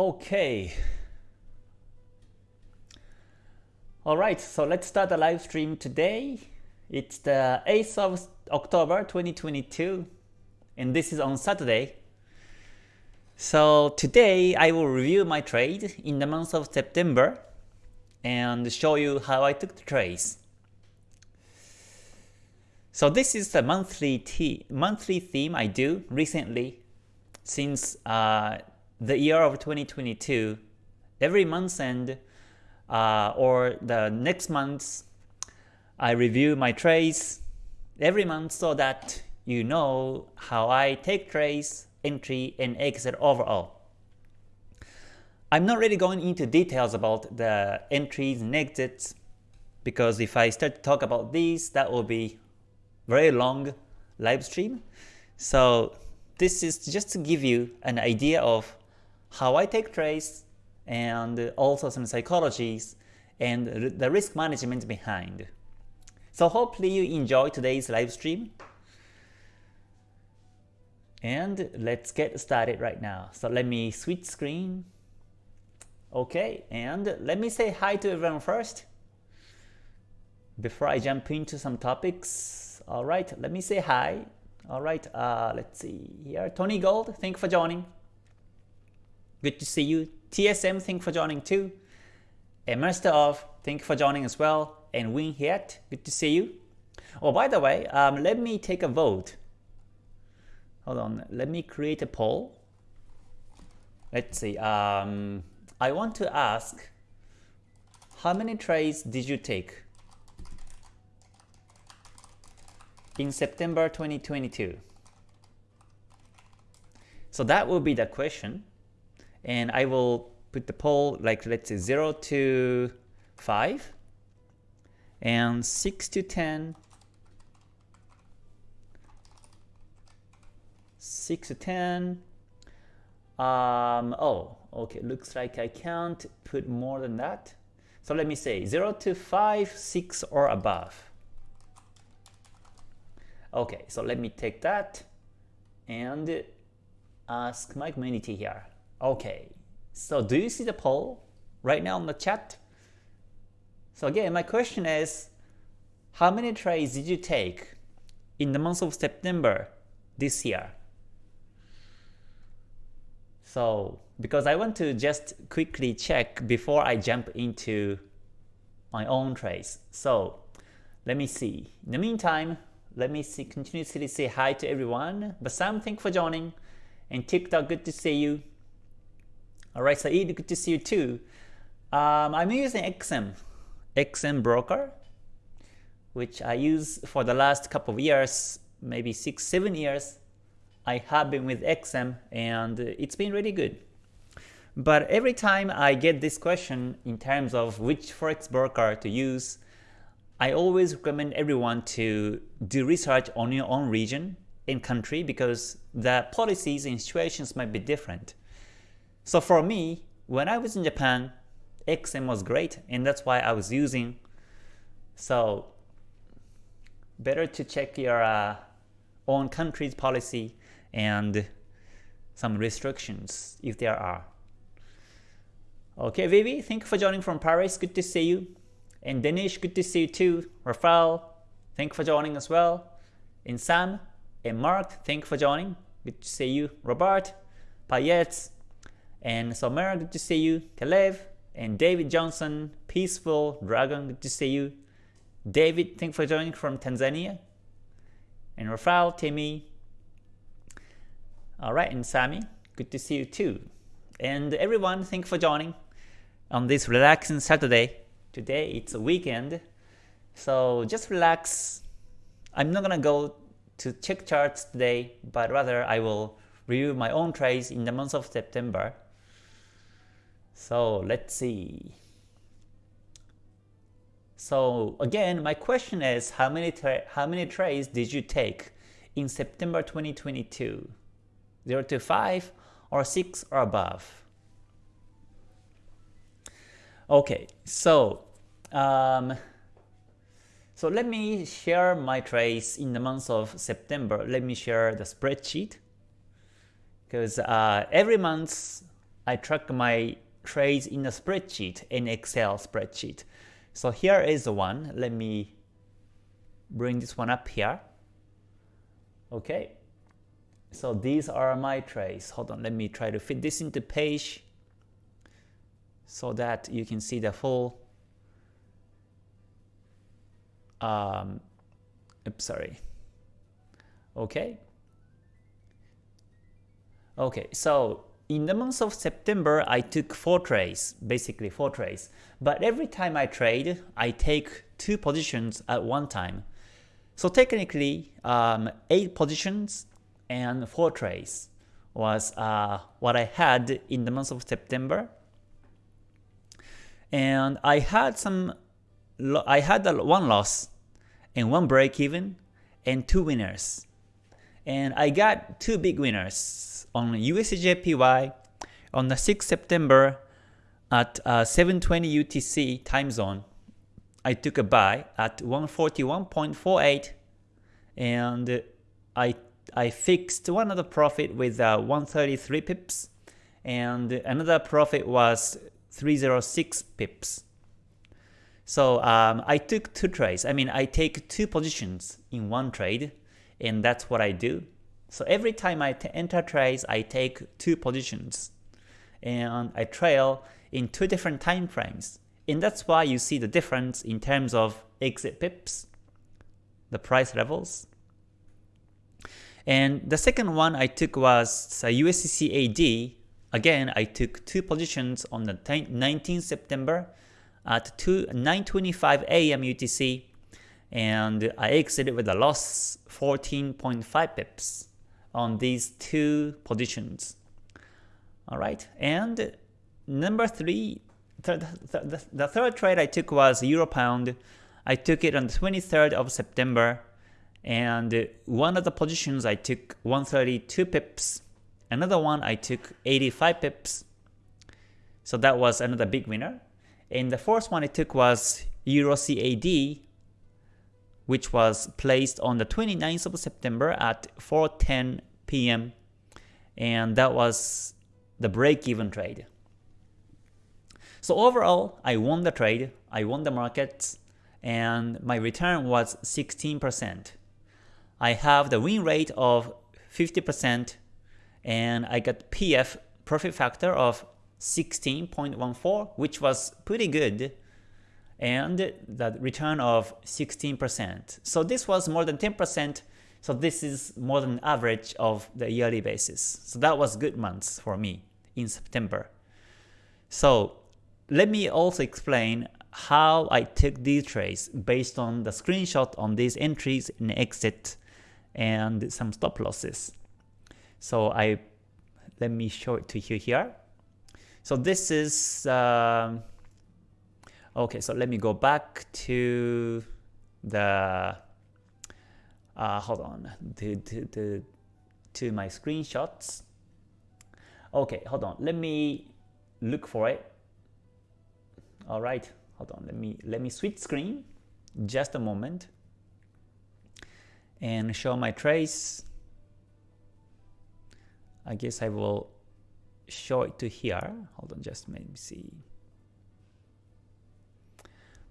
Okay. Alright, so let's start the live stream today. It's the 8th of October 2022 and this is on Saturday. So today I will review my trade in the month of September and show you how I took the trades. So this is the monthly monthly theme I do recently since uh, the year of 2022. Every month end uh, or the next month, I review my trades every month so that you know how I take trades, entry, and exit overall. I'm not really going into details about the entries and exits because if I start to talk about these, that will be very long live stream. So this is just to give you an idea of how I take trades and also some psychologies and the risk management behind. So hopefully you enjoy today's live stream. And let's get started right now. So let me switch screen. Okay, and let me say hi to everyone first before I jump into some topics. All right, let me say hi. All right, uh, let's see here. Tony Gold, thank you for joining. Good to see you. TSM, thank you for joining too. And Master of, thank you for joining as well. And Win Hiet, good to see you. Oh, by the way, um, let me take a vote. Hold on, let me create a poll. Let's see. Um, I want to ask, how many trades did you take in September 2022? So that will be the question. And I will put the poll like let's say 0 to 5 and 6 to 10 6 to 10 um, oh okay looks like I can't put more than that. So let me say 0 to 5 6 or above. Okay so let me take that and ask my community here okay so do you see the poll right now in the chat so again my question is how many trades did you take in the month of September this year so because I want to just quickly check before I jump into my own trades. So let me see. In the meantime, let me see continuously say hi to everyone. Basam, thank you for joining. And TikTok, good to see you. Alright, Saeed, good to see you too. Um, I'm using XM, XM broker, which I use for the last couple of years, maybe six, seven years. I have been with XM and it's been really good. But every time I get this question in terms of which forex broker to use, I always recommend everyone to do research on your own region and country because the policies and situations might be different. So for me, when I was in Japan, XM was great and that's why I was using. So better to check your uh, own country's policy and some restrictions if there are. Okay, Vivi, thank you for joining from Paris. Good to see you. And Danish, good to see you too. Rafael, thank you for joining as well. And Sam and Mark, thank you for joining. Good to see you. Robert, Payet, and Somer, good to see you. Kalev, and David Johnson, Peaceful Dragon, good to see you. David, thank for joining from Tanzania. And Rafael, Timmy, Alright, and Sammy, good to see you too. And everyone, thank for joining on this relaxing Saturday. Today it's a weekend, so just relax. I'm not gonna go to check charts today, but rather I will review my own trades in the month of September. So let's see. So again, my question is how many how many trades did you take in September 2022? 0 to 5 or 6 or above. Okay, so um, so let me share my trades in the month of September. Let me share the spreadsheet because uh, every month I track my trades in a spreadsheet, in Excel spreadsheet. So here is the one. Let me bring this one up here. Okay. So these are my trades. Hold on, let me try to fit this into page so that you can see the full um, oops, sorry. Okay. Okay, so in the month of September, I took 4 trades, basically 4 trades. But every time I trade, I take 2 positions at one time. So technically, um, 8 positions and 4 trades was uh, what I had in the month of September. And I had some, I had one loss and one break even and two winners. And I got two big winners on USDJPY on the 6th September at uh, 720 UTC time zone. I took a buy at 141.48 and I I fixed one other profit with uh, 133 pips and another profit was 306 pips. So um, I took two trades. I mean, I take two positions in one trade, and that's what I do. So every time I enter trades, I take two positions, and I trail in two different time frames. And that's why you see the difference in terms of exit pips, the price levels, and the second one I took was USDCAD. Again, I took two positions on the 19th September at 9.25 AM UTC and I exited with a loss 14.5 pips on these two positions. Alright, and number three, th th th the third trade I took was Euro Pound. I took it on the 23rd of September and one of the positions I took 132 pips, another one I took 85 pips, so that was another big winner. And the fourth one I took was Euro CAD, which was placed on the 29th of September at 4.10 p.m. And that was the break-even trade. So overall, I won the trade, I won the markets, and my return was 16%. I have the win rate of 50% and I got PF profit factor of 16.14 which was pretty good and the return of 16%. So this was more than 10% so this is more than average of the yearly basis. So that was good months for me in September. So let me also explain how I took these trades based on the screenshot on these entries and exit and some stop losses. So I let me show it to you here. So this is uh, okay. So let me go back to the uh, hold on to, to, to, to my screenshots. Okay, hold on. Let me look for it. All right, hold on. Let me let me switch screen. Just a moment and show my trace. I guess I will show it to here. Hold on, just let me see.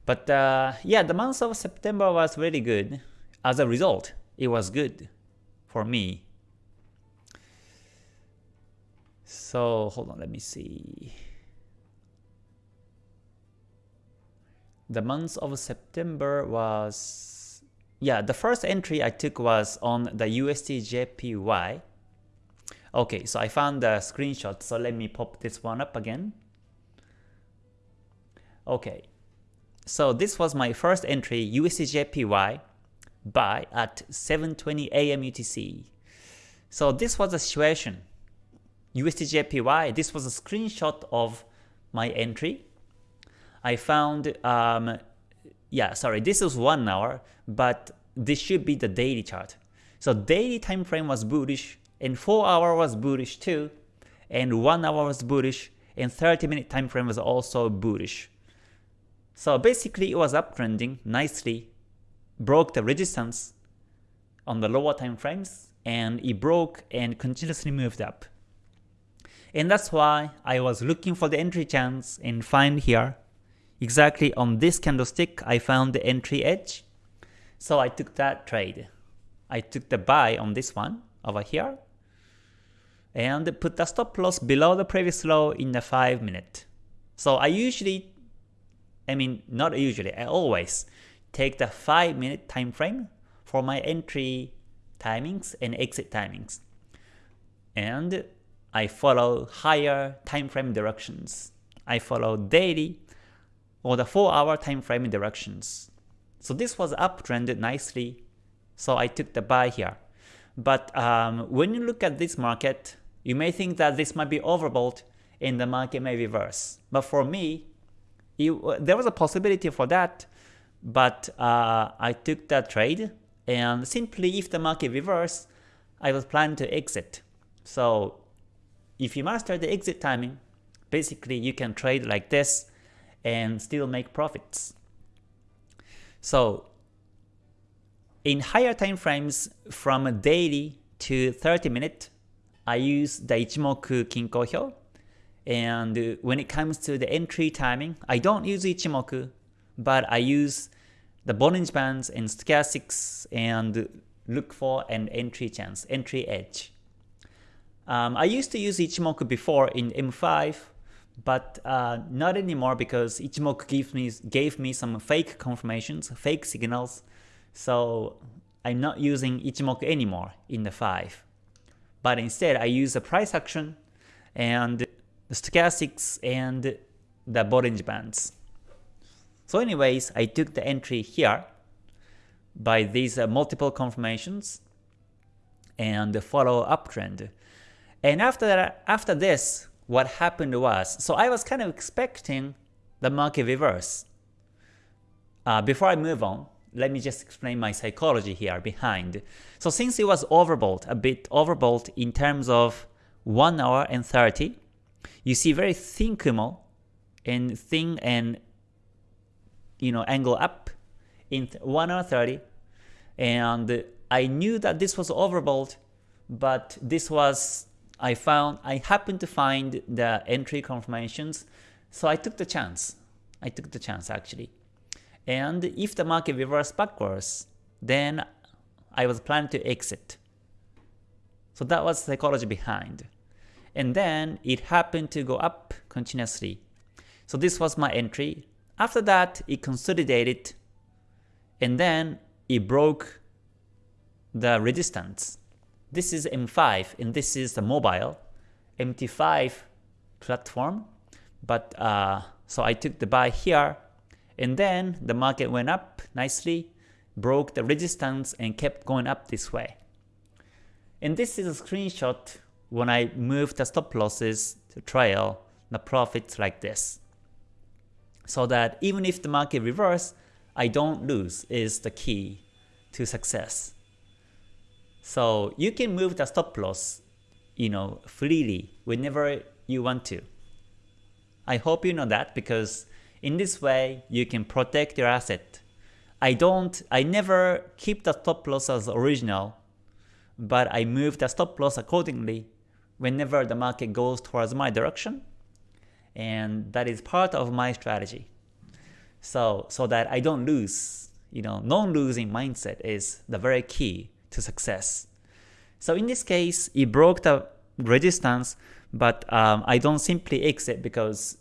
But uh, yeah, the month of September was really good. As a result, it was good for me. So hold on, let me see. The month of September was yeah, the first entry I took was on the USDJPY. Okay, so I found the screenshot, so let me pop this one up again. Okay, so this was my first entry, USDJPY, buy at 7.20 AM UTC. So this was the situation. USDJPY, this was a screenshot of my entry. I found um, yeah, sorry, this is one hour, but this should be the daily chart. So daily time frame was bullish, and 4 hour was bullish too, and 1 hour was bullish, and 30 minute time frame was also bullish. So basically it was uptrending nicely, broke the resistance on the lower time frames, and it broke and continuously moved up. And that's why I was looking for the entry chance and find here. Exactly on this candlestick, I found the entry edge. So I took that trade. I took the buy on this one over here and put the stop loss below the previous low in the 5 minute. So I usually, I mean not usually, I always take the 5 minute time frame for my entry timings and exit timings. And I follow higher time frame directions. I follow daily or the 4 hour time frame directions. So this was uptrended nicely. So I took the buy here. But um, when you look at this market, you may think that this might be overbought and the market may reverse. But for me, it, there was a possibility for that, but uh, I took that trade and simply if the market reverse, I was planning to exit. So if you master the exit timing, basically you can trade like this and still make profits. So in higher time frames from daily to 30 minute, I use the Ichimoku Kinko Hyo. And when it comes to the entry timing, I don't use Ichimoku, but I use the Bollinger Bands and Stochastics and look for an entry chance, entry edge. Um, I used to use Ichimoku before in M5, but uh, not anymore because Ichimoku gave me, gave me some fake confirmations, fake signals, so I'm not using Ichimoku anymore in the 5. But instead I use the price action and the stochastics and the Bollinger Bands. So anyways, I took the entry here by these uh, multiple confirmations and the follow uptrend. And after that, after this, what happened was, so I was kind of expecting the market reverse. Uh, before I move on, let me just explain my psychology here behind. So since it was overbought, a bit overbought in terms of 1 hour and 30, you see very thin Kumo and thin and you know angle up in 1 hour 30 and I knew that this was overbought but this was I found I happened to find the entry confirmations, so I took the chance. I took the chance actually. And if the market reversed backwards, then I was planning to exit. So that was psychology behind. And then it happened to go up continuously. So this was my entry. After that, it consolidated and then it broke the resistance this is M5 and this is the mobile MT5 platform. But uh, so I took the buy here and then the market went up nicely, broke the resistance and kept going up this way. And this is a screenshot when I move the stop losses to trail the profits like this. So that even if the market reverse, I don't lose is the key to success. So you can move the stop loss, you know, freely whenever you want to. I hope you know that because in this way you can protect your asset. I don't, I never keep the stop loss as original, but I move the stop loss accordingly whenever the market goes towards my direction. And that is part of my strategy. So, so that I don't lose, you know, non-losing mindset is the very key to success. So in this case, it broke the resistance, but um, I don't simply exit because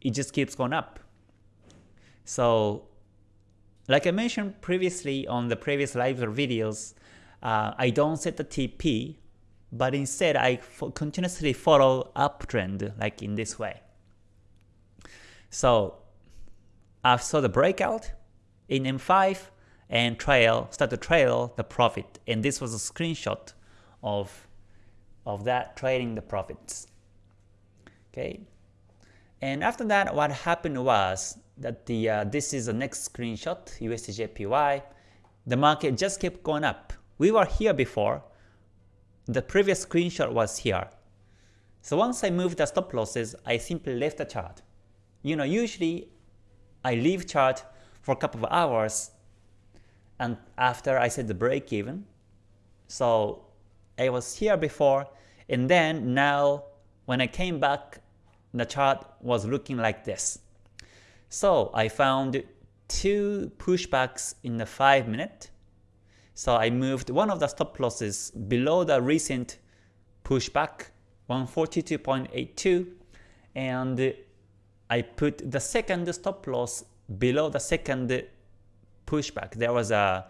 it just keeps going up. So like I mentioned previously on the previous live or videos, uh, I don't set the TP, but instead I continuously follow uptrend like in this way. So I saw the breakout in M5, and trail, start to trail the profit. And this was a screenshot of, of that trading the profits. Okay. And after that, what happened was that the uh, this is the next screenshot, USDJPY. The market just kept going up. We were here before. The previous screenshot was here. So once I moved the stop losses, I simply left the chart. You know, usually I leave chart for a couple of hours and after I set the break even. So I was here before and then now when I came back, the chart was looking like this. So I found two pushbacks in the 5 minute. So I moved one of the stop losses below the recent pushback 142.82 and I put the second stop loss below the second pushback. There was a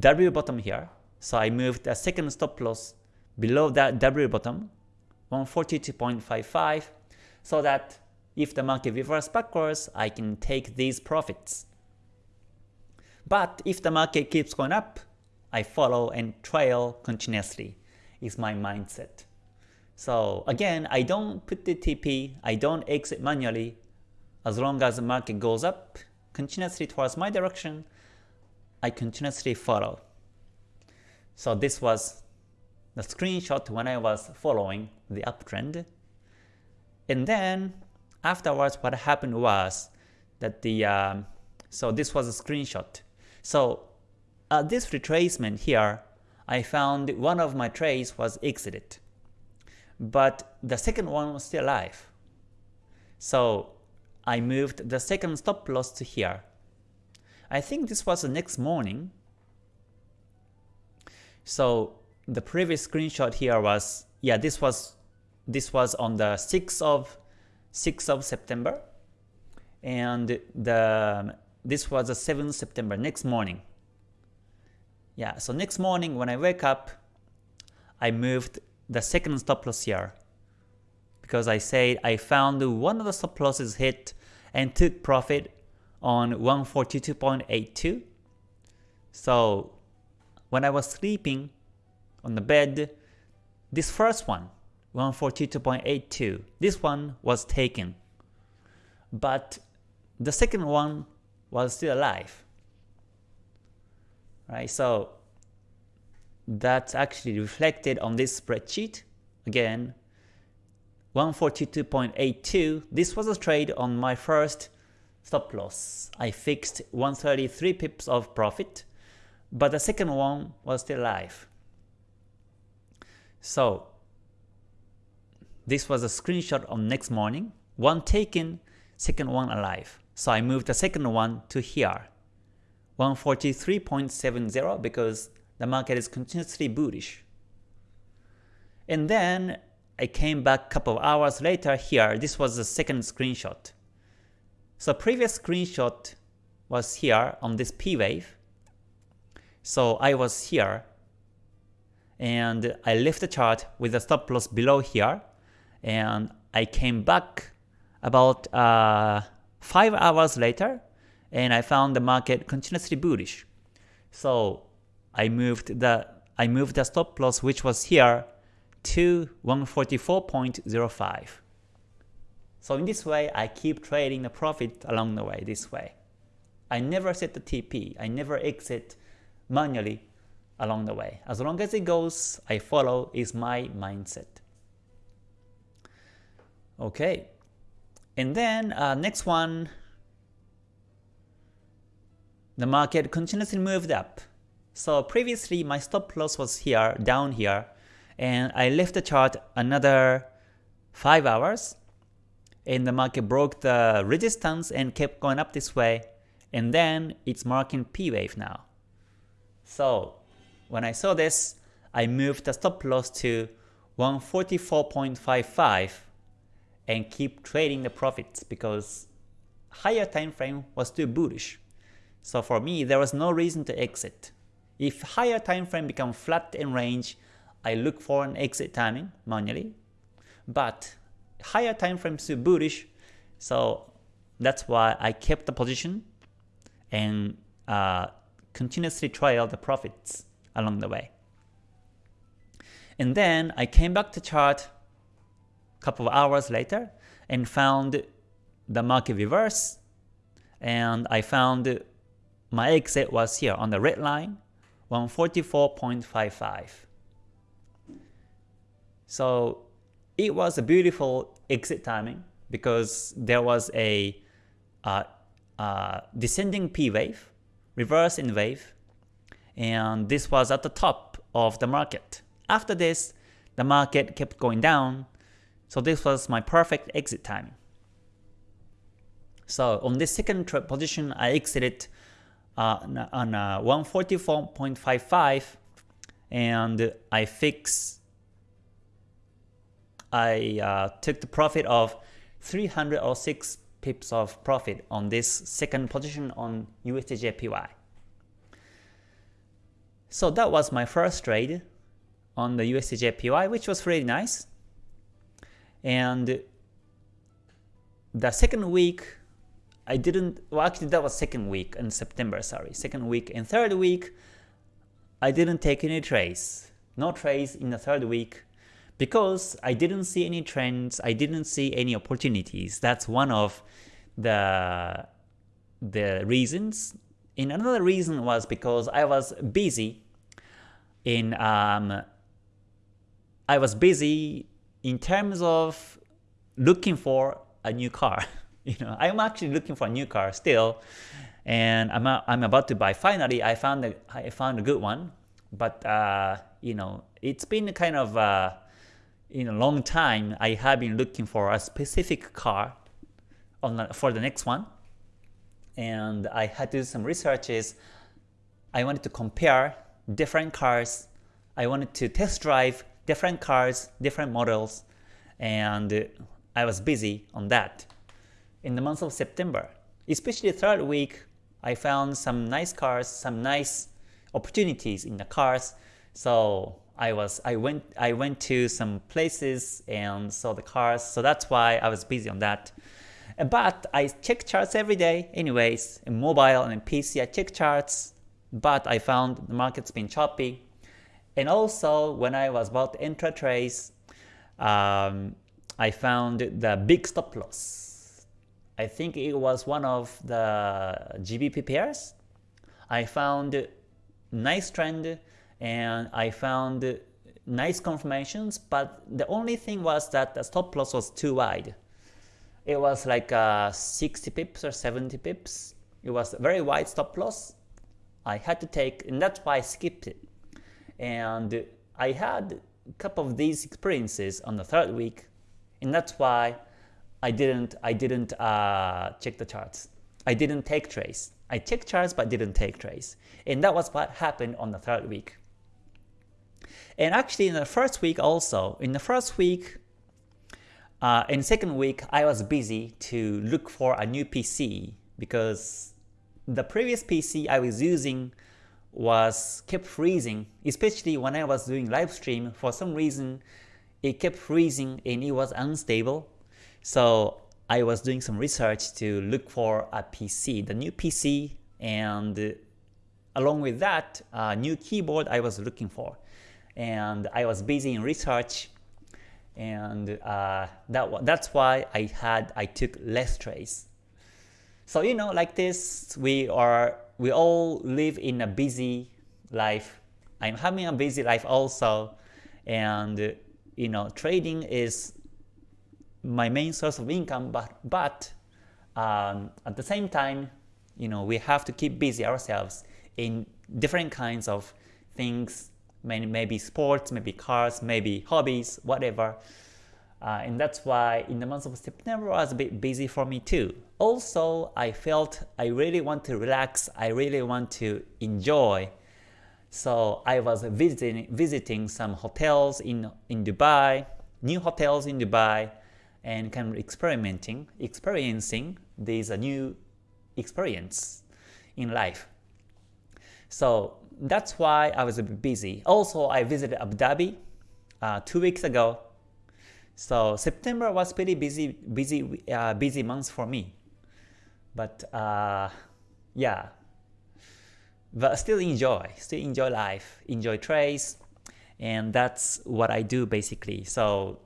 W bottom here, so I moved the second stop loss below that W bottom, 142.55, so that if the market reverses backwards, I can take these profits. But if the market keeps going up, I follow and trail continuously is my mindset. So again, I don't put the TP, I don't exit manually. As long as the market goes up continuously towards my direction, I continuously follow. So this was the screenshot when I was following the uptrend. And then afterwards what happened was that the, um, so this was a screenshot. So at this retracement here, I found one of my trades was exited but the second one was still alive. So I moved the second stop loss to here. I think this was the next morning. So the previous screenshot here was yeah this was this was on the 6th of 6th of September and the this was the 7th September next morning. Yeah, so next morning when I wake up I moved the second stop loss here because I said I found one of the stop losses hit and took profit on 142.82. So when I was sleeping on the bed, this first one, 142.82, this one was taken. But the second one was still alive. Right? So that's actually reflected on this spreadsheet. Again, 142.82. This was a trade on my first stop loss. I fixed 133 pips of profit, but the second one was still alive. So this was a screenshot on next morning. One taken, second one alive. So I moved the second one to here. 143.70 because the market is continuously bullish. And then I came back a couple of hours later here, this was the second screenshot. So previous screenshot was here on this P wave. So I was here and I left the chart with the stop loss below here and I came back about uh, 5 hours later and I found the market continuously bullish. So I moved the I moved the stop loss which was here to 144.05. So in this way, I keep trading the profit along the way this way. I never set the TP. I never exit manually along the way. As long as it goes, I follow is my mindset. Okay. And then uh, next one, the market continuously moved up. So previously my stop loss was here, down here, and I left the chart another 5 hours, and the market broke the resistance and kept going up this way, and then it's marking P wave now. So when I saw this, I moved the stop loss to 144.55 and keep trading the profits because higher time frame was too bullish. So for me, there was no reason to exit. If higher time frame become flat in range, I look for an exit timing manually. But higher time frame still bullish, so that's why I kept the position and uh, continuously trail the profits along the way. And then I came back to chart a couple of hours later and found the market reverse and I found my exit was here on the red line 144.55. So it was a beautiful exit timing because there was a uh, uh, descending P wave, reverse in wave, and this was at the top of the market. After this, the market kept going down, So this was my perfect exit timing. So on this second position, I exited uh, on uh, 144.55 and I fix I uh, took the profit of 306 pips of profit on this second position on USDJPY. So that was my first trade on the USDJPY, which was really nice. And the second week, I didn't, well actually that was second week in September, sorry. Second week and third week, I didn't take any trades. No trades in the third week because I didn't see any trends, I didn't see any opportunities. That's one of the, the reasons. And another reason was because I was busy in um, I was busy in terms of looking for a new car. you know, I'm actually looking for a new car still, and I'm a, I'm about to buy. Finally, I found a I found a good one, but uh, you know, it's been kind of uh, in a long time. I have been looking for a specific car on the, for the next one, and I had to do some researches. I wanted to compare different cars. I wanted to test drive different cars, different models, and I was busy on that. In the month of September, especially the third week, I found some nice cars, some nice opportunities in the cars. So I was I went I went to some places and saw the cars. So that's why I was busy on that. But I check charts every day anyways, in mobile and in PC I check charts, but I found the market's been choppy. And also when I was about to enter um, I found the big stop loss. I think it was one of the GBP pairs. I found nice trend and I found nice confirmations, but the only thing was that the stop loss was too wide. It was like uh, 60 pips or 70 pips. It was a very wide stop loss. I had to take, and that's why I skipped it. And I had a couple of these experiences on the third week, and that's why I didn't I didn't uh, check the charts. I didn't take trades. I checked charts but didn't take trades. And that was what happened on the third week. And actually in the first week also, in the first week, uh, in second week, I was busy to look for a new PC because the previous PC I was using was kept freezing, especially when I was doing live stream. For some reason, it kept freezing and it was unstable. So I was doing some research to look for a PC, the new PC, and along with that, a new keyboard I was looking for. And I was busy in research, and uh, that that's why I had I took less trades. So you know, like this, we are we all live in a busy life. I'm having a busy life also, and you know, trading is my main source of income. But but um, at the same time, you know, we have to keep busy ourselves in different kinds of things. Maybe, maybe sports, maybe cars, maybe hobbies, whatever. Uh, and that's why in the month of September was a bit busy for me too. Also, I felt I really want to relax, I really want to enjoy. So I was visiting, visiting some hotels in, in Dubai, new hotels in Dubai, and kind of experimenting, experiencing these uh, new experience in life. So that's why I was busy. Also, I visited Abu Dhabi uh, two weeks ago so September was pretty busy, busy, uh, busy month for me. But uh, yeah, but still enjoy, still enjoy life, enjoy trades, and that's what I do basically. So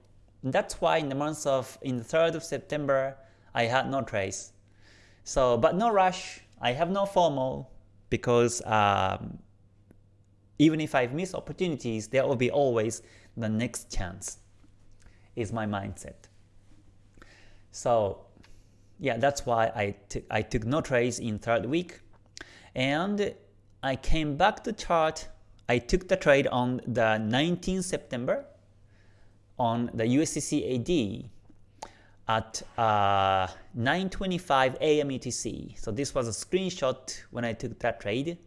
that's why in the month of in the 3rd of September I had no trades. So but no rush, I have no FOMO because um, even if I miss opportunities, there will be always the next chance is my mindset. So yeah, that's why I, I took no trades in third week. And I came back to chart. I took the trade on the 19th September. On the USDCAD at uh, 9.25 AM UTC. So this was a screenshot when I took that trade.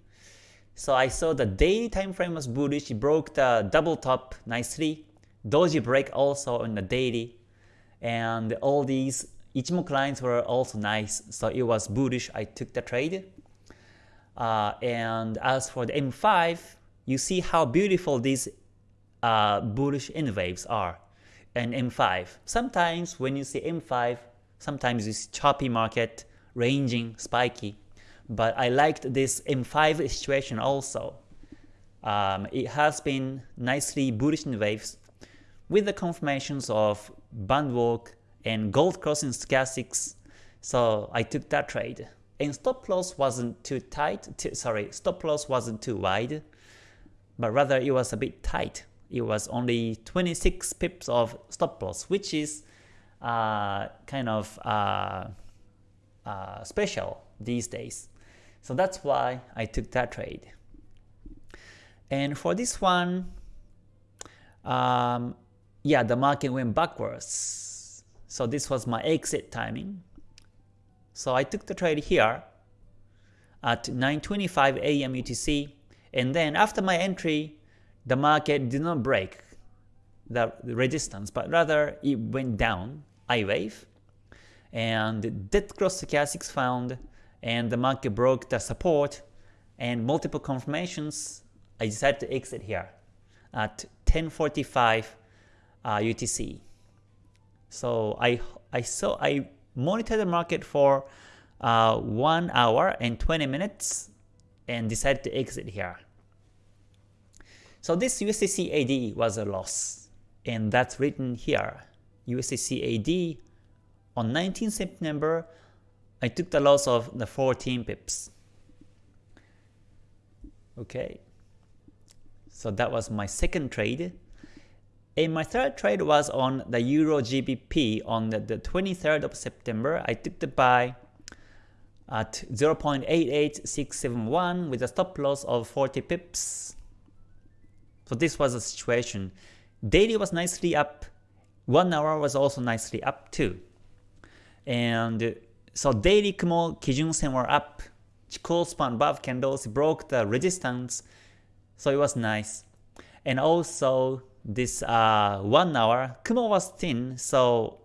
So I saw the daily time frame was bullish, it broke the double top nicely. Doji break also on the daily. And all these Ichimoku lines were also nice, so it was bullish, I took the trade. Uh, and as for the M5, you see how beautiful these uh, bullish N waves are and M5. Sometimes when you see M5, sometimes you see choppy market, ranging, spiky. But I liked this M5 situation also. Um, it has been nicely bullish in waves with the confirmations of band walk and gold crossing stochastics. So I took that trade. And stop loss wasn't too tight, too, sorry, stop loss wasn't too wide, but rather it was a bit tight it was only 26 pips of stop loss, which is uh, kind of uh, uh, special these days. So that's why I took that trade. And for this one, um, yeah, the market went backwards. So this was my exit timing. So I took the trade here at 9.25 AM UTC. And then after my entry, the market did not break the resistance, but rather it went down, I wave, and dead cross stochastics found, and the market broke the support, and multiple confirmations, I decided to exit here at 10:45 uh, UTC. So I I saw I monitored the market for uh, one hour and 20 minutes and decided to exit here. So this USDCAD was a loss, and that's written here. USDCAD on 19 September, I took the loss of the 14 pips. Okay, so that was my second trade. And my third trade was on the Euro GBP on the, the 23rd of September. I took the buy at 0.88671 with a stop loss of 40 pips. So this was the situation. Daily was nicely up, 1 hour was also nicely up too. And so daily Kumo Kijun Sen were up, Chikou span above candles broke the resistance, so it was nice. And also this uh, 1 hour, Kumo was thin, so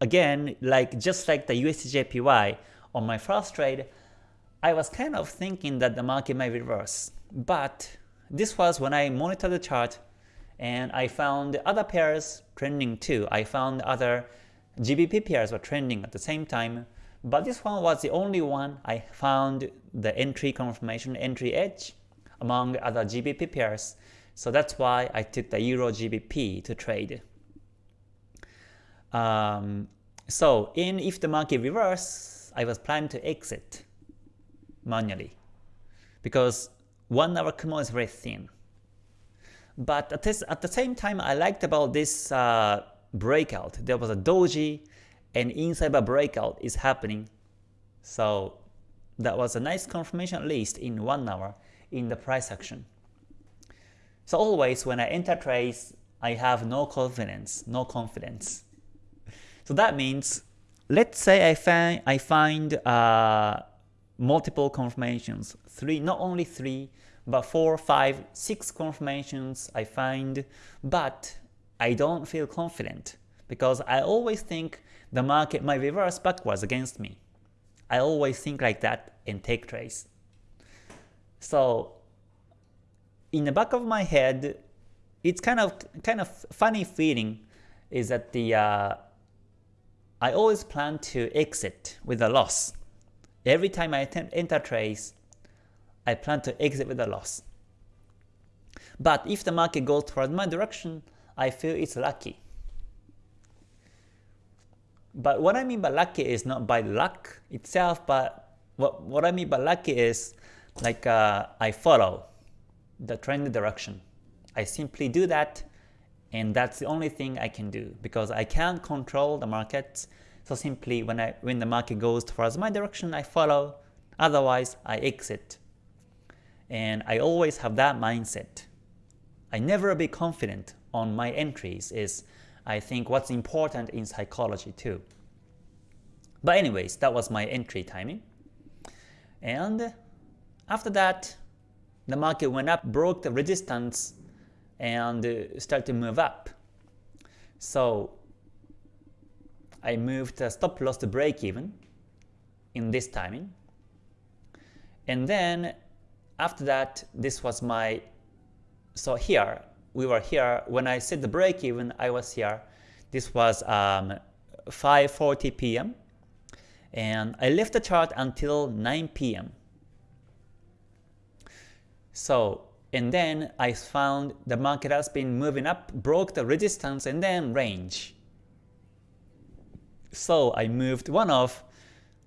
again, like just like the USDJPY on my first trade, I was kind of thinking that the market might reverse. But this was when I monitored the chart and I found other pairs trending too. I found other GBP pairs were trending at the same time, but this one was the only one I found the entry confirmation, entry edge among other GBP pairs. So that's why I took the Euro GBP to trade. Um, so in if the market reverse, I was planning to exit manually because 1 hour Kumo is very thin. But at, this, at the same time, I liked about this uh, breakout. There was a doji, and inside a breakout is happening. So that was a nice confirmation at least in 1 hour in the price action. So always when I enter trades, I have no confidence, no confidence. So that means, let's say I find I find uh, multiple confirmations, three, not only three, but four, five, six confirmations I find, but I don't feel confident because I always think the market might reverse backwards against me. I always think like that and take trades. So in the back of my head, it's kind of kind of funny feeling is that the uh, I always plan to exit with a loss. Every time I enter trades, I plan to exit with a loss. But if the market goes towards my direction, I feel it's lucky. But what I mean by lucky is not by luck itself, but what, what I mean by lucky is like uh, I follow the trend direction. I simply do that and that's the only thing I can do because I can't control the market. So simply when I when the market goes towards my direction, I follow. Otherwise, I exit. And I always have that mindset. I never be confident on my entries is I think what's important in psychology too. But anyways, that was my entry timing. And after that, the market went up, broke the resistance, and uh, started to move up. So I moved the stop loss to break even in this timing. And then after that, this was my, so here, we were here, when I set the break even, I was here. This was um, 5.40 p.m. And I left the chart until 9 p.m. So, and then I found the market has been moving up, broke the resistance and then range. So I moved one of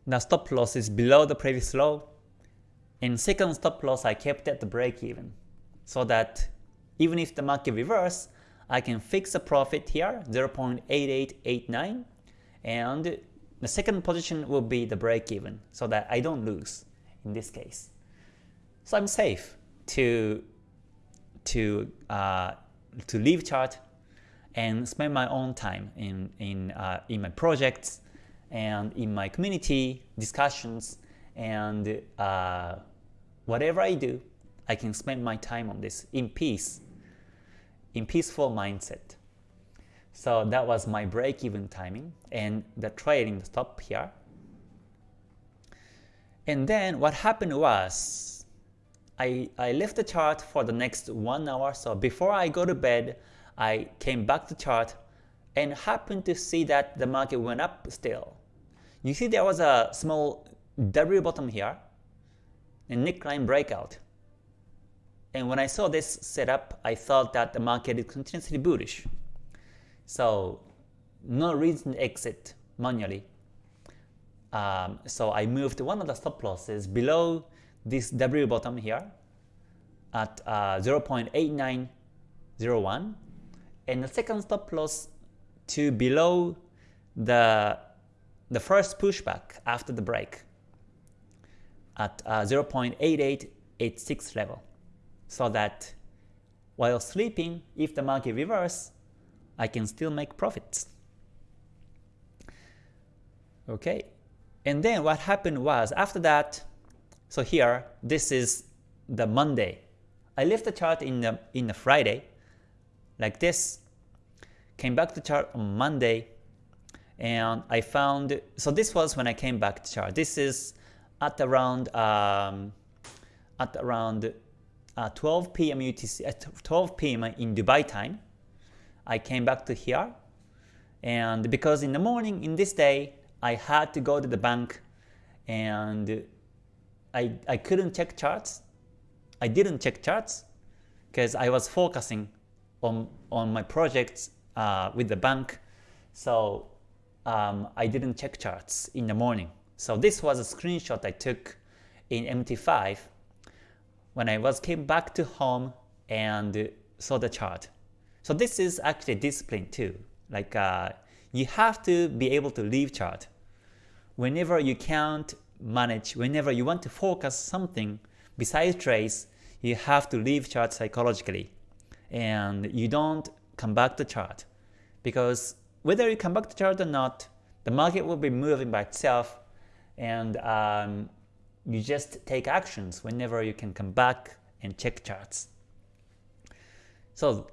the stop losses below the previous low. In second stop loss, I kept at the break even so that even if the market reverse, I can fix a profit here 0.8889 and the second position will be the break even so that I don't lose in this case. So I'm safe to to uh, to leave chart and spend my own time in in uh, in my projects and in my community discussions and uh, whatever I do, I can spend my time on this in peace, in peaceful mindset. So that was my break-even timing and the trading stop here. And then what happened was I, I left the chart for the next one hour. So before I go to bed, I came back to chart and happened to see that the market went up still. You see there was a small W bottom here, a neckline breakout. And when I saw this setup, I thought that the market is continuously bullish. So no reason to exit manually. Um, so I moved one of the stop losses below this W bottom here at uh, 0.8901 and the second stop loss to below the the first pushback after the break at uh, 0.8886 level so that while sleeping if the market reverse I can still make profits. Okay, and then what happened was after that, so here this is the Monday. I left the chart in the in the Friday like this, came back to chart on Monday, and I found so this was when I came back to chart. This is at around um, at around uh, 12 p.m. UTC at 12 p.m. in Dubai time. I came back to here and because in the morning in this day I had to go to the bank and I, I couldn't check charts. I didn't check charts because I was focusing on, on my projects uh, with the bank. So um, I didn't check charts in the morning. So this was a screenshot I took in MT5 when I was came back to home and saw the chart. So this is actually discipline too. Like uh, you have to be able to leave chart. Whenever you can't manage, whenever you want to focus something besides trace, you have to leave chart psychologically. And you don't come back to chart. Because whether you come back to chart or not, the market will be moving by itself and um, you just take actions whenever you can come back and check charts. So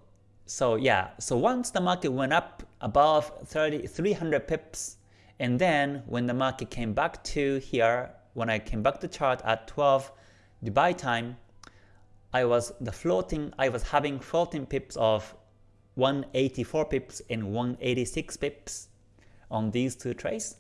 so yeah, so once the market went up above 30, 300 pips, and then when the market came back to here, when I came back to chart at 12 Dubai time, I was the floating, I was having floating pips of 184 pips and 186 pips on these two trades.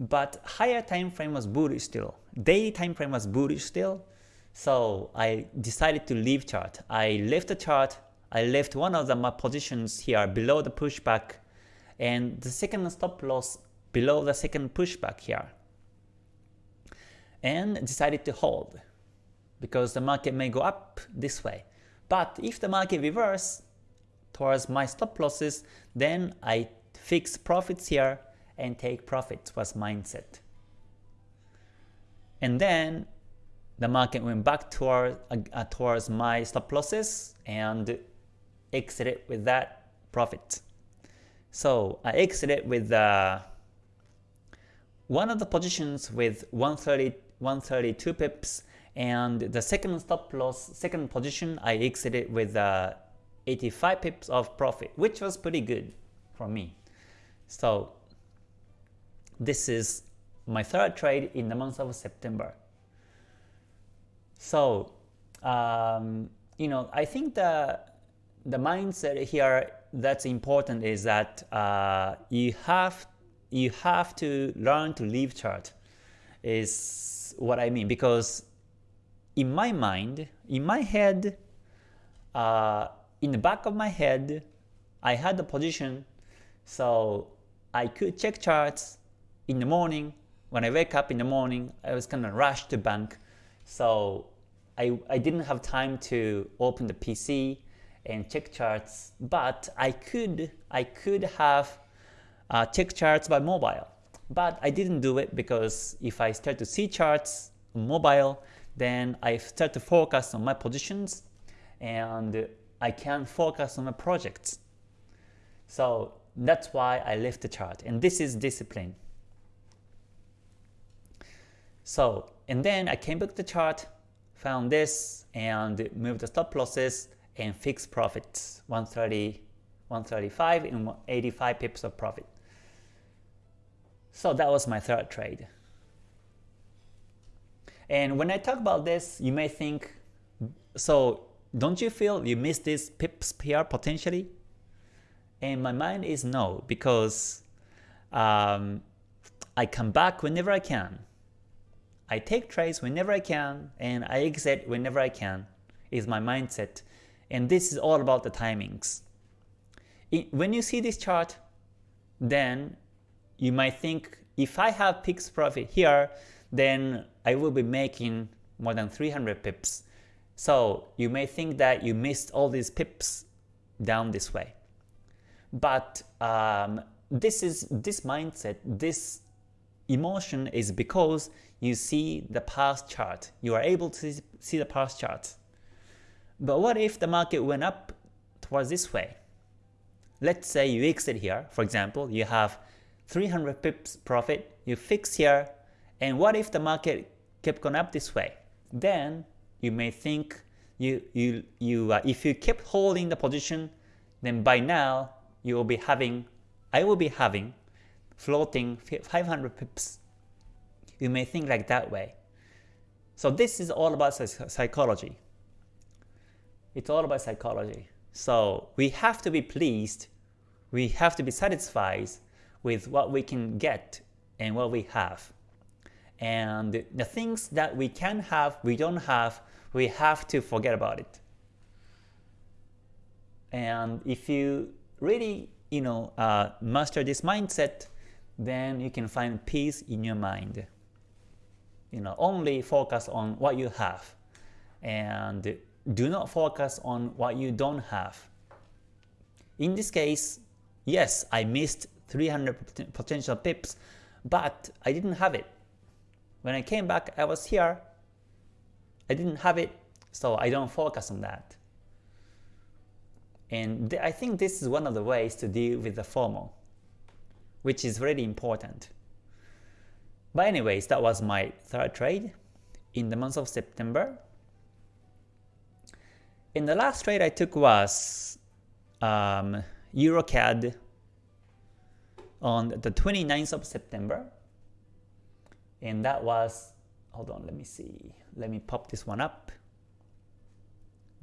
But higher time frame was bullish still. Daily time frame was bullish still. So I decided to leave chart. I left the chart I left one of the my positions here below the pushback and the second stop loss below the second pushback here and decided to hold because the market may go up this way. But if the market reverse towards my stop losses, then I fix profits here and take profits was mindset. And then the market went back toward, uh, towards my stop losses and exited with that profit. So I exited with uh, one of the positions with 130, 132 pips and the second stop loss, second position I exited with uh, 85 pips of profit which was pretty good for me. So this is my third trade in the month of September. So um, you know I think the the mindset here that's important is that uh, you have you have to learn to leave chart is what I mean because in my mind, in my head, uh, in the back of my head, I had the position so I could check charts in the morning. When I wake up in the morning, I was kind of rushed to bank. So I, I didn't have time to open the PC and check charts, but I could I could have uh, check charts by mobile. But I didn't do it because if I start to see charts on mobile, then I start to focus on my positions and I can't focus on my projects. So that's why I left the chart and this is discipline. So and then I came back to the chart, found this and moved the stop losses and fixed profits 130, 135 and 85 pips of profit. So that was my third trade. And when I talk about this, you may think, so don't you feel you missed this pips PR potentially? And my mind is no, because um, I come back whenever I can. I take trades whenever I can, and I exit whenever I can, is my mindset. And this is all about the timings. when you see this chart, then you might think if I have pips profit here, then I will be making more than 300 pips. So you may think that you missed all these pips down this way. But um, this is this mindset, this emotion is because you see the past chart. You are able to see the past chart. But what if the market went up towards this way? Let's say you exit here, for example, you have 300 pips profit, you fix here, and what if the market kept going up this way? Then you may think you you you uh, if you kept holding the position, then by now you will be having I will be having floating 500 pips. You may think like that way. So this is all about psychology. It's all about psychology. So we have to be pleased, we have to be satisfied with what we can get and what we have. And the things that we can have, we don't have, we have to forget about it. And if you really you know, uh, master this mindset, then you can find peace in your mind. You know, only focus on what you have and do not focus on what you don't have. In this case, yes, I missed 300 potential pips, but I didn't have it. When I came back, I was here. I didn't have it, so I don't focus on that. And I think this is one of the ways to deal with the FOMO, which is really important. But anyways, that was my third trade in the month of September. And the last trade I took was um, EuroCAD on the 29th of September. And that was hold on let me see. Let me pop this one up.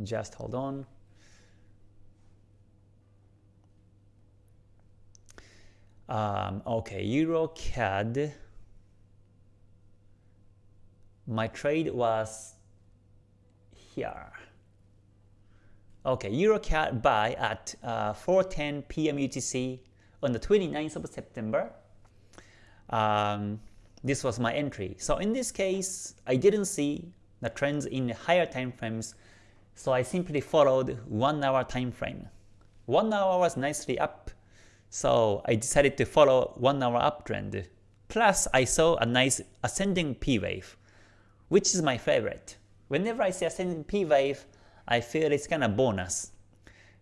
Just hold on. Um, okay EuroCAD my trade was here okay EuroCAD buy at uh, 4:10 p.m. UTC on the 29th of September um, this was my entry. So in this case, I didn't see the trends in higher time frames, so I simply followed 1 hour time frame. 1 hour was nicely up, so I decided to follow 1 hour uptrend. Plus, I saw a nice ascending P wave, which is my favorite. Whenever I see ascending P wave, I feel it's kind of bonus.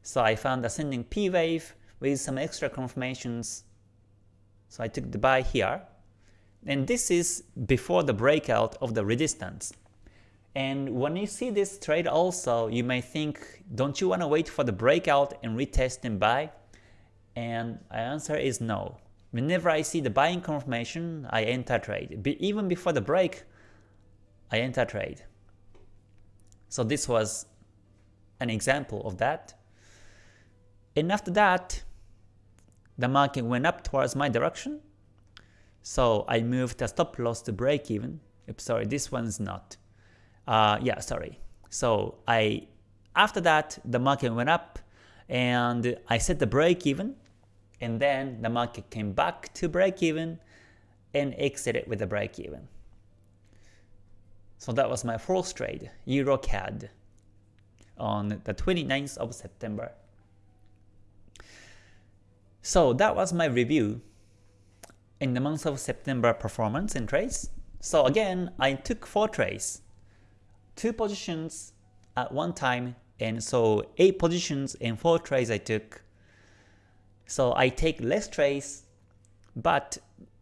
So I found ascending P wave with some extra confirmations. So I took the buy here. And this is before the breakout of the resistance. And when you see this trade also, you may think, don't you want to wait for the breakout and retest and buy? And the answer is no. Whenever I see the buying confirmation, I enter trade. Even before the break, I enter trade. So this was an example of that. And after that, the market went up towards my direction. So I moved the stop loss to break even. Oops, sorry, this one's not. Uh, yeah, sorry. So I after that the market went up and I set the break even and then the market came back to break even and exited with the break even. So that was my fourth trade, EuroCAD on the 29th of September. So that was my review in the month of September performance and trades. So again, I took 4 trades, 2 positions at one time, and so 8 positions and 4 trades I took. So I take less trades, but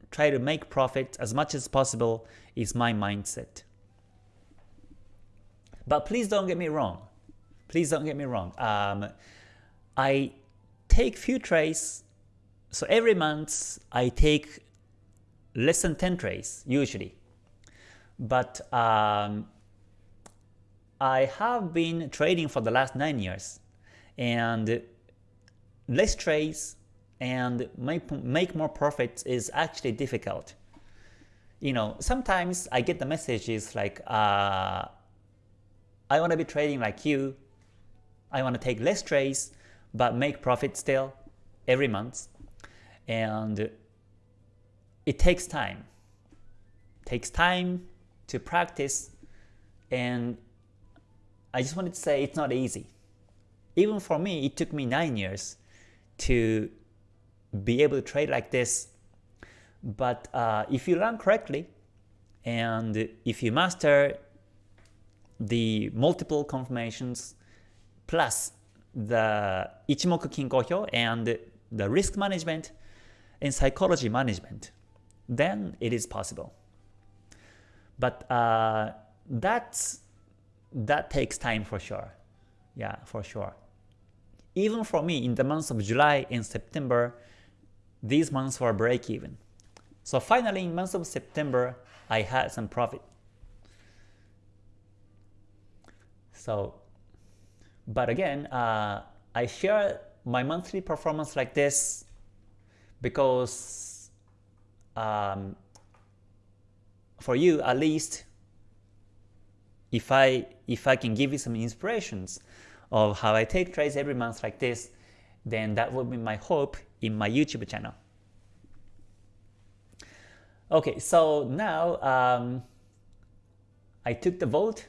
try to make profit as much as possible is my mindset. But please don't get me wrong. Please don't get me wrong. Um, I take few trades. So every month I take less than 10 trades usually. But um, I have been trading for the last 9 years and less trades and make, make more profits is actually difficult. You know, sometimes I get the messages like, uh, I want to be trading like you, I want to take less trades but make profit still every month. And it takes time. It takes time to practice and I just wanted to say it's not easy. Even for me, it took me 9 years to be able to trade like this. But uh, if you learn correctly, and if you master the multiple confirmations plus the Ichimoku Kinko and the risk management and psychology management, then it is possible. But uh, that's that takes time for sure. Yeah, for sure. Even for me, in the months of July and September, these months were break even. So finally, in months of September, I had some profit. So but again, uh, I share my monthly performance like this because um, for you at least if I if I can give you some inspirations of how I take trades every month like this, then that would be my hope in my YouTube channel. Okay, so now um, I took the vote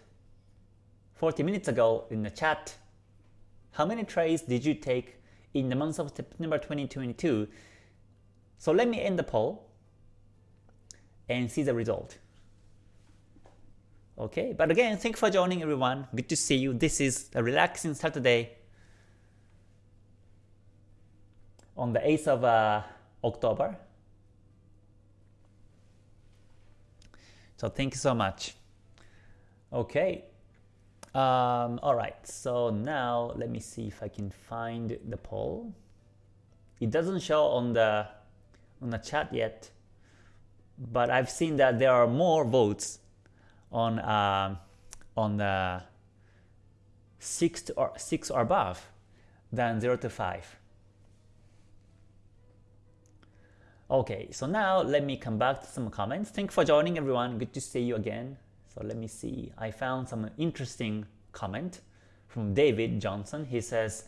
40 minutes ago in the chat how many trades did you take in the month of September 2022? So let me end the poll and see the result. Okay, but again, thank you for joining everyone. Good to see you. This is a relaxing Saturday on the 8th of uh, October. So thank you so much. Okay, um, Alright, so now let me see if I can find the poll. It doesn't show on the on the chat yet, but I've seen that there are more votes on uh, on the six or six or above than zero to five. Okay, so now let me come back to some comments. Thank you for joining everyone. Good to see you again. So let me see. I found some interesting comment from David Johnson. He says,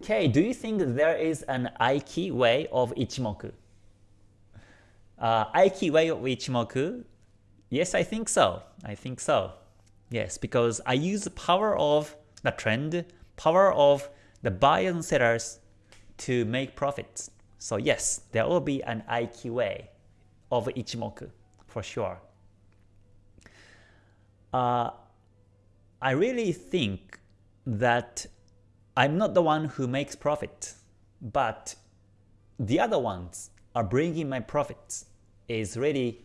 Okay, do you think there is an Aiki way of Ichimoku? Uh, Aiki way of Ichimoku? Yes, I think so. I think so. Yes, because I use the power of the trend, power of the buyers and sellers to make profits. So yes, there will be an Aiki way of Ichimoku for sure uh, I really think that I'm not the one who makes profit, but the other ones are bringing my profits is really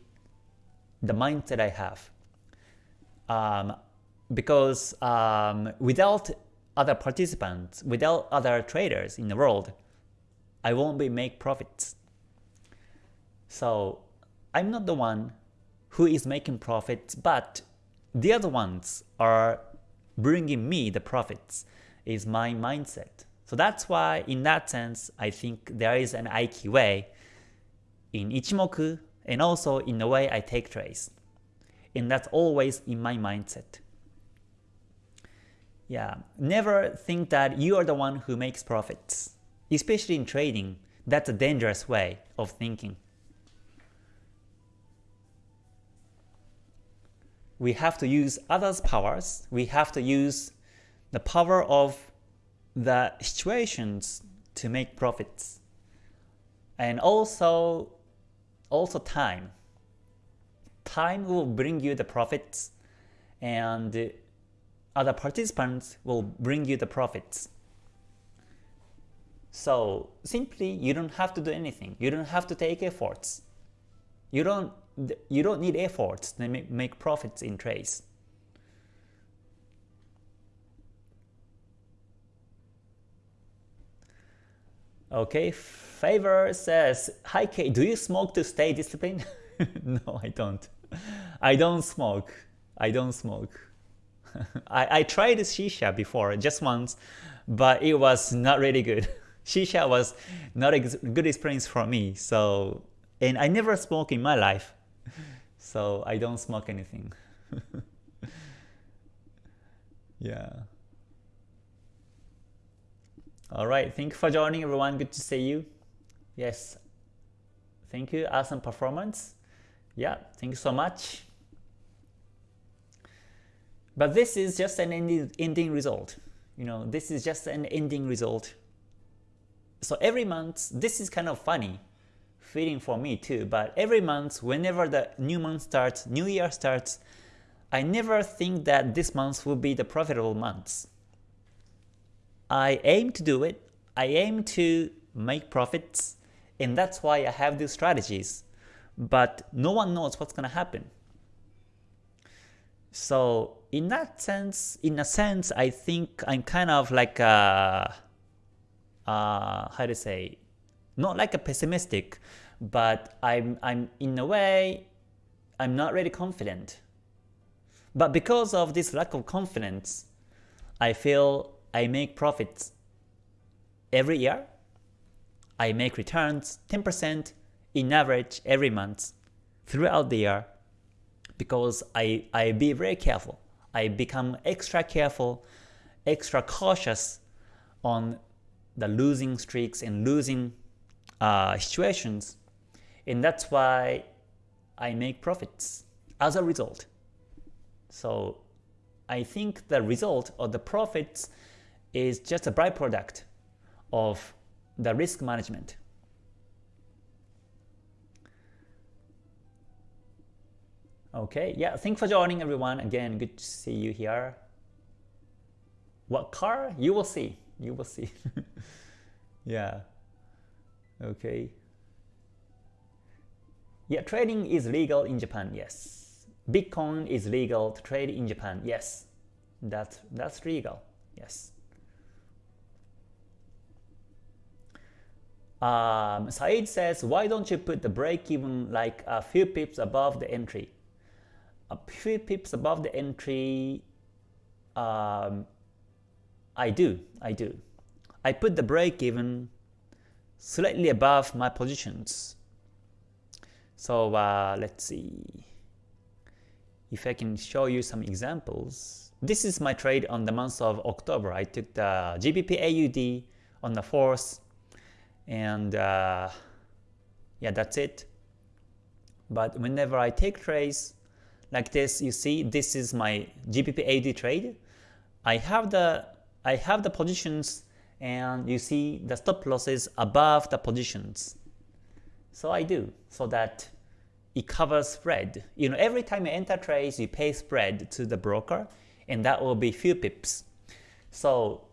the mindset I have. Um, because um, without other participants, without other traders in the world, I won't be make profits. So I'm not the one who is making profits, but the other ones are bringing me the profits is my mindset. So that's why in that sense, I think there is an Aiki way in Ichimoku and also in the way I take trades. And that's always in my mindset. Yeah, never think that you are the one who makes profits. Especially in trading, that's a dangerous way of thinking. We have to use others' powers. We have to use the power of the situations to make profits. And also, also time. Time will bring you the profits and other participants will bring you the profits. So simply you don't have to do anything. You don't have to take efforts. You don't you don't need efforts to make profits in trades. Okay, Favor says, Hi K, do you smoke to stay disciplined? no, I don't. I don't smoke. I don't smoke. I, I tried shisha before, just once, but it was not really good. Shisha was not a good experience for me, so and I never smoke in my life, so I don't smoke anything. yeah. Alright, thank you for joining everyone, good to see you. Yes, thank you, awesome performance. Yeah, thank you so much. But this is just an ending result. You know, this is just an ending result. So every month, this is kind of funny feeling for me too, but every month, whenever the new month starts, new year starts, I never think that this month will be the profitable month. I aim to do it, I aim to make profits, and that's why I have these strategies. But no one knows what's to happen. So in that sense, in a sense, I think I'm kind of like a, uh, how to say, not like a pessimistic, but I'm, I'm in a way, I'm not really confident. But because of this lack of confidence, I feel I make profits every year. I make returns 10% in average every month throughout the year because I, I be very careful. I become extra careful, extra cautious on the losing streaks and losing uh, situations. And that's why I make profits as a result. So I think the result of the profits is just a byproduct of the risk management. Okay, yeah, thanks for joining everyone. Again, good to see you here. What car? You will see. You will see. yeah. Okay. Yeah, trading is legal in Japan, yes. Bitcoin is legal to trade in Japan, yes. That's, that's legal, yes. Um, Said says, why don't you put the break even like a few pips above the entry? a few pips above the entry, um, I do, I do. I put the break even slightly above my positions. So uh, let's see if I can show you some examples. This is my trade on the month of October. I took the GBP AUD on the 4th and uh, yeah, that's it. But whenever I take trades, like this, you see this is my GBP AUD trade. I have the I have the positions and you see the stop losses above the positions. So I do so that it covers spread. You know, every time you enter trades, you pay spread to the broker, and that will be few pips. So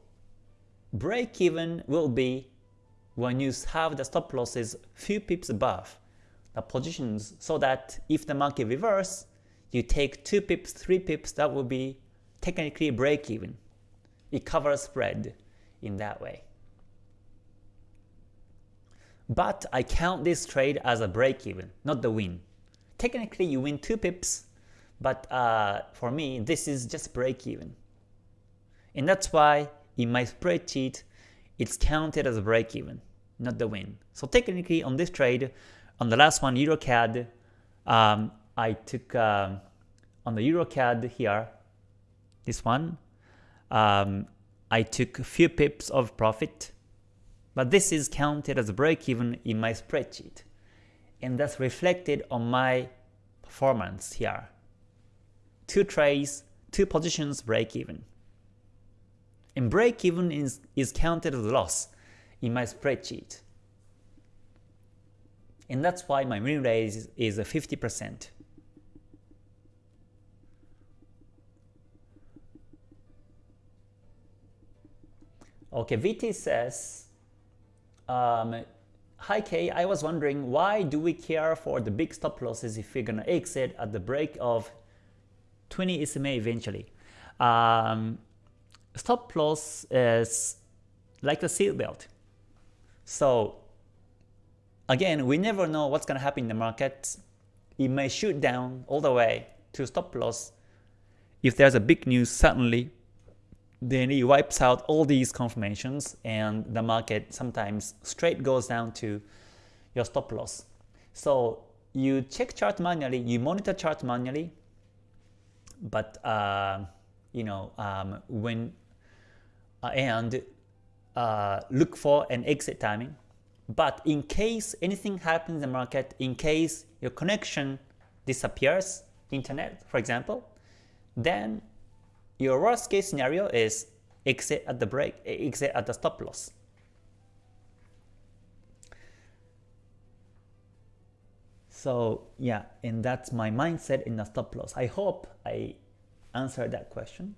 break even will be when you have the stop losses few pips above the positions so that if the market reverse, you take 2 pips, 3 pips, that will be technically break even. It covers spread in that way. But I count this trade as a break even, not the win. Technically you win 2 pips, but uh, for me this is just break even. And that's why in my spreadsheet it's counted as a break even, not the win. So technically on this trade, on the last one EuroCAD, um, I took um, on the EuroCAD here, this one, um, I took a few pips of profit, but this is counted as a break even in my spreadsheet. And that's reflected on my performance here. Two trades, two positions break even. And break even is, is counted as a loss in my spreadsheet. And that's why my win rate is, is 50%. Okay, VT says, um, Hi Kay, I was wondering why do we care for the big stop losses if we're gonna exit at the break of 20 SMA eventually? Um, stop loss is like a seatbelt. So again, we never know what's gonna happen in the market. It may shoot down all the way to stop loss. If there's a big news suddenly, then it wipes out all these confirmations and the market sometimes straight goes down to your stop loss. So you check chart manually, you monitor chart manually, but uh, you know um, when uh, and uh, look for an exit timing. But in case anything happens in the market, in case your connection disappears, internet for example, then your worst case scenario is exit at the break, exit at the stop loss. So yeah, and that's my mindset in the stop loss. I hope I answered that question.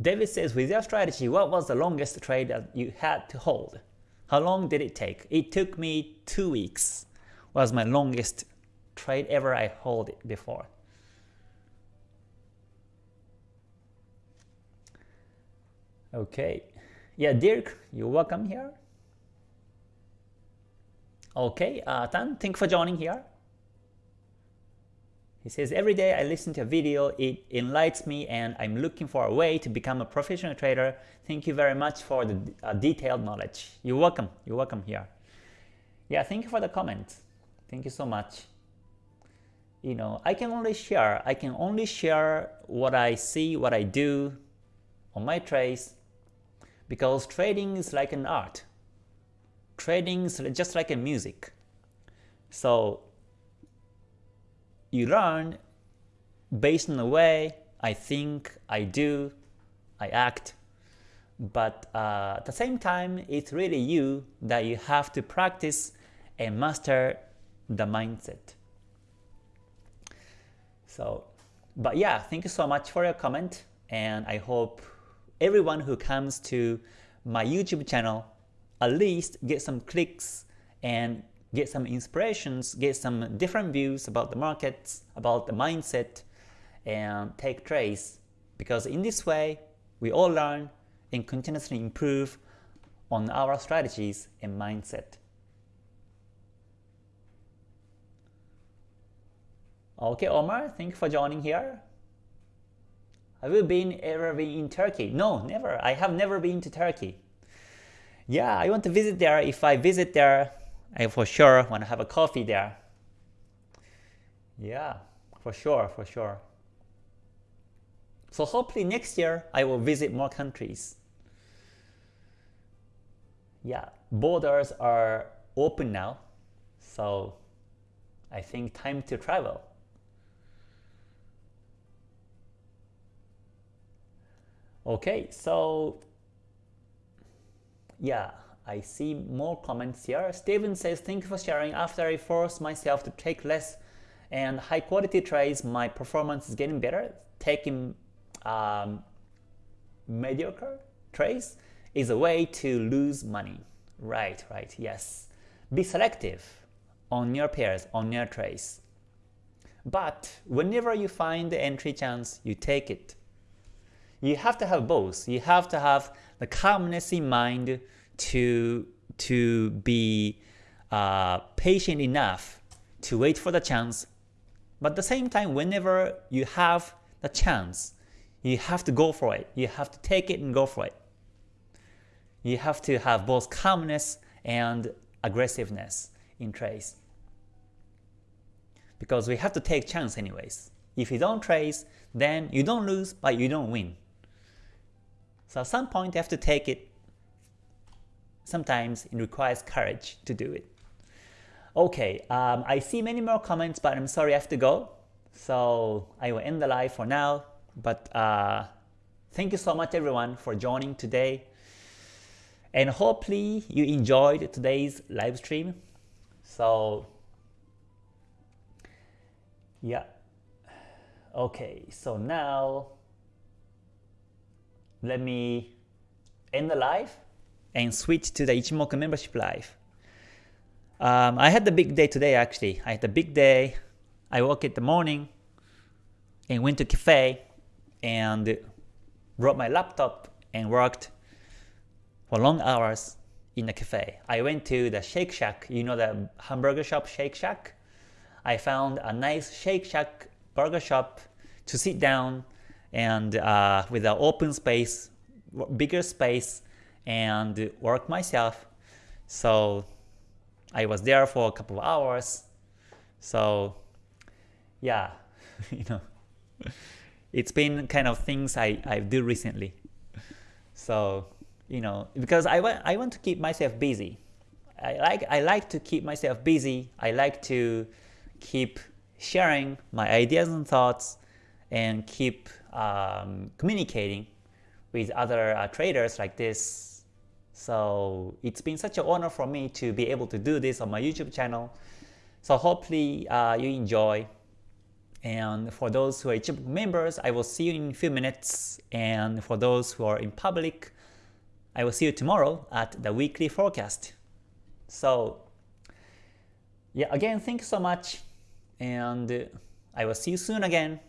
David says, with your strategy, what was the longest trade that you had to hold? How long did it take? It took me two weeks was my longest trade ever I hold it before. Okay, yeah, Dirk, you're welcome here. Okay, uh, Tan, thank you for joining here. He says, every day I listen to a video, it enlightens me and I'm looking for a way to become a professional trader. Thank you very much for the uh, detailed knowledge. You're welcome. You're welcome here. Yeah, thank you for the comment. Thank you so much you know, I can only share, I can only share what I see, what I do on my trades because trading is like an art. Trading is just like a music. So you learn based on the way I think, I do, I act. But uh, at the same time, it's really you that you have to practice and master the mindset. So, but yeah, thank you so much for your comment, and I hope everyone who comes to my YouTube channel at least get some clicks and get some inspirations, get some different views about the markets, about the mindset, and take trades. Because in this way, we all learn and continuously improve on our strategies and mindset. Okay, Omar, thank you for joining here. Have you been ever been in Turkey? No, never. I have never been to Turkey. Yeah, I want to visit there. If I visit there, I for sure want to have a coffee there. Yeah, for sure, for sure. So hopefully next year I will visit more countries. Yeah, borders are open now, so I think time to travel. Okay, so yeah, I see more comments here. Steven says, thank you for sharing. After I forced myself to take less and high quality trades, my performance is getting better. Taking um, mediocre trades is a way to lose money. Right, right, yes. Be selective on your pairs, on your trades. But whenever you find the entry chance, you take it. You have to have both. You have to have the calmness in mind to, to be uh, patient enough to wait for the chance but at the same time, whenever you have the chance, you have to go for it. You have to take it and go for it. You have to have both calmness and aggressiveness in trades. Because we have to take chance anyways. If you don't trace, then you don't lose, but you don't win. So at some point you have to take it. Sometimes it requires courage to do it. Okay, um, I see many more comments, but I'm sorry I have to go. So I will end the live for now. But uh, thank you so much everyone for joining today. And hopefully you enjoyed today's live stream. So yeah. Okay, so now let me end the live and switch to the Ichimoku membership live. Um, I had the big day today actually. I had a big day. I woke in the morning and went to cafe and brought my laptop and worked for long hours in the cafe. I went to the Shake Shack, you know the hamburger shop Shake Shack? I found a nice Shake Shack burger shop to sit down and uh, with an open space, bigger space and work myself. So I was there for a couple of hours. So yeah, you know, it's been kind of things I, I do recently. So, you know, because I want, I want to keep myself busy. I like, I like to keep myself busy. I like to keep sharing my ideas and thoughts and keep um, communicating with other uh, traders like this so it's been such an honor for me to be able to do this on my YouTube channel. So hopefully uh, you enjoy. And for those who are YouTube members, I will see you in a few minutes. And for those who are in public, I will see you tomorrow at the weekly forecast. So yeah, again, thank you so much. And I will see you soon again.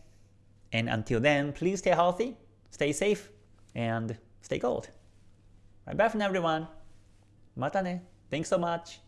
And until then, please stay healthy, stay safe, and stay gold. Bye bye from everyone. Mata ne. Thanks so much.